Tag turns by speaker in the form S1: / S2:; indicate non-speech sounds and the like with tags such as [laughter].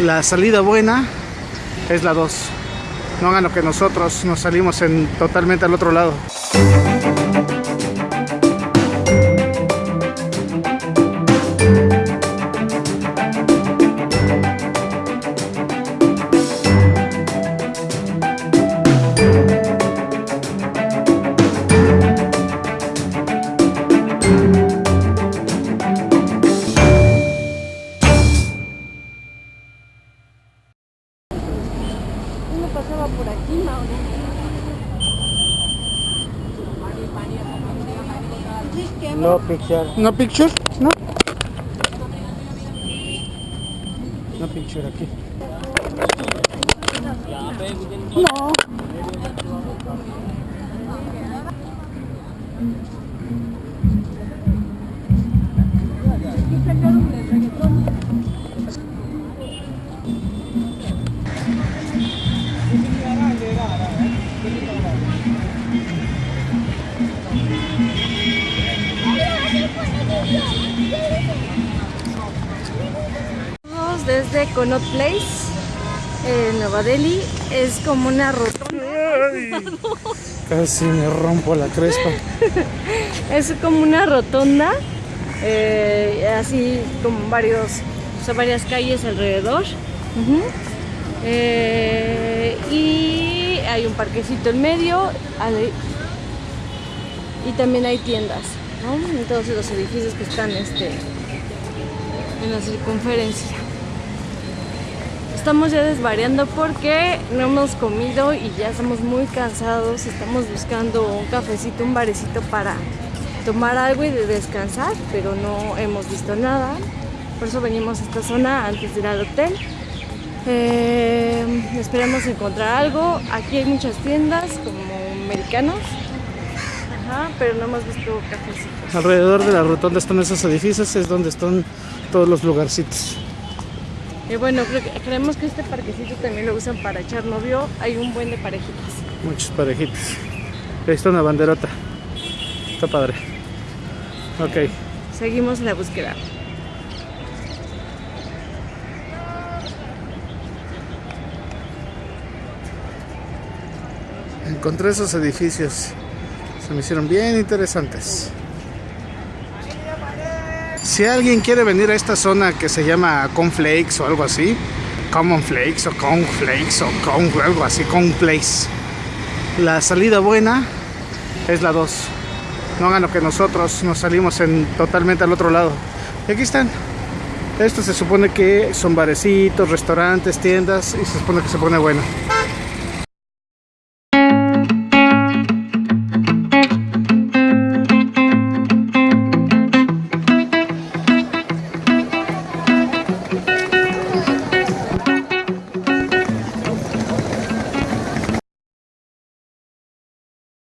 S1: La salida buena es la 2. No hagan lo que nosotros nos salimos en totalmente al otro lado.
S2: Uno pasaba por aquí, Mauro.
S1: No picture. No picture? No. No picture aquí. No.
S2: Desde Connaught Place, en Nueva Delhi. Es como una rotonda.
S1: Casi me rompo la crespa. [laughs]
S2: Es como una rotonda. eh, así como varios, o sea, varias calles alrededor. Eh, y hay un parquecito en medio. y también hay tiendas, ¿no? En todos los edificios que están este, en la circunferencia. Estamos ya desvariando porque no hemos comido y ya estamos muy cansados. Estamos buscando un cafecito, un barecito para tomar algo y de descansar, pero no hemos visto nada. Por eso venimos a esta zona antes de ir al hotel. Eh, esperamos encontrar algo. Aquí hay muchas tiendas como americanos, pero no hemos visto cafecitos.
S1: Alrededor de la rotonda están esos edificios, es donde están todos los lugarcitos.
S2: Y bueno, creo que- creemos que este parquecito también lo usan para echar novio. Hay un buen de parejitas.
S1: Muchos parejitos. Ahí está una banderota. Está padre. Ok.
S2: Seguimos la búsqueda.
S1: Encontré esos edificios. Se me hicieron bien interesantes. Si alguien quiere venir a esta zona que se llama Conflakes o algo así, Common Flakes o Conflakes o con, algo así, Conflakes. La salida buena es la 2. No hagan lo que nosotros nos salimos en totalmente al otro lado. Y aquí están. Esto se supone que son barecitos, restaurantes, tiendas y se supone que se pone bueno.